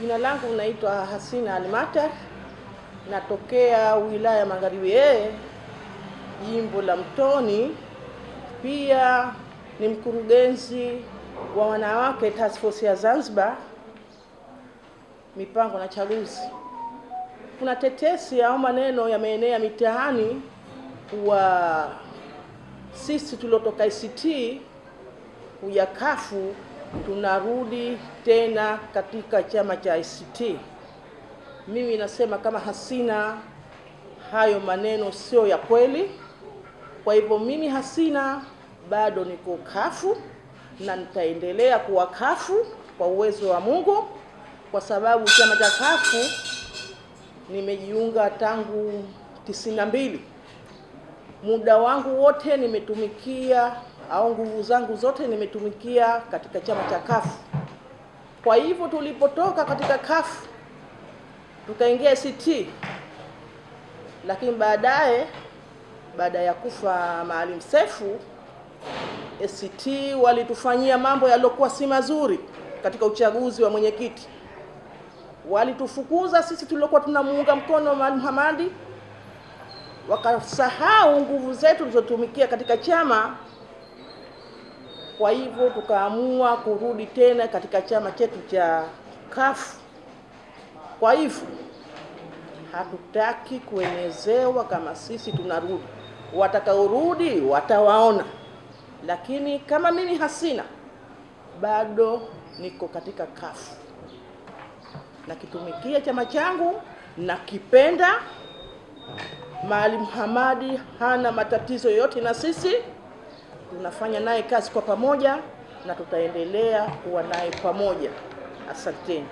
Jina langu naitwa Hasina Almatar, natokea wilaya Magharibi A, jimbo la Mtoni. Pia ni mkurugenzi wa wanawake Task Force ya Zanzibar, mipango na chaguzi. Kuna tetesi au maneno yameenea mitaani wa sisi tuliotoka ICT kuja kafu tunarudi tena katika chama cha ICT. Mimi nasema kama Hasina, hayo maneno sio ya kweli. Kwa hivyo mimi Hasina bado niko kafu na nitaendelea kuwa kafu kwa uwezo wa Mungu, kwa sababu chama cha kafu nimejiunga tangu tisini na mbili. Muda wangu wote nimetumikia au nguvu zangu zote nimetumikia katika chama cha kafu. Kwa hivyo tulipotoka katika kafu tukaingia ACT, lakini baadaye baada ya kufa Maalim Seif ACT walitufanyia mambo yaliyokuwa si mazuri katika uchaguzi wa mwenyekiti. Walitufukuza sisi tuliokuwa tunamuunga mkono Maalim Hamadi, wakasahau nguvu zetu tulizotumikia katika chama. Kwa hivyo tukaamua kurudi tena katika chama chetu cha CUF. Kwa hivyo hatutaki kuenezewa kama sisi tunarudi, watakaorudi watawaona, lakini kama mimi Hasina bado niko katika CUF, nakitumikia chama changu, nakipenda. Maalim Hamadi hana matatizo yote na sisi tunafanya naye kazi kwa pamoja na tutaendelea kuwa naye pamoja. Asanteni.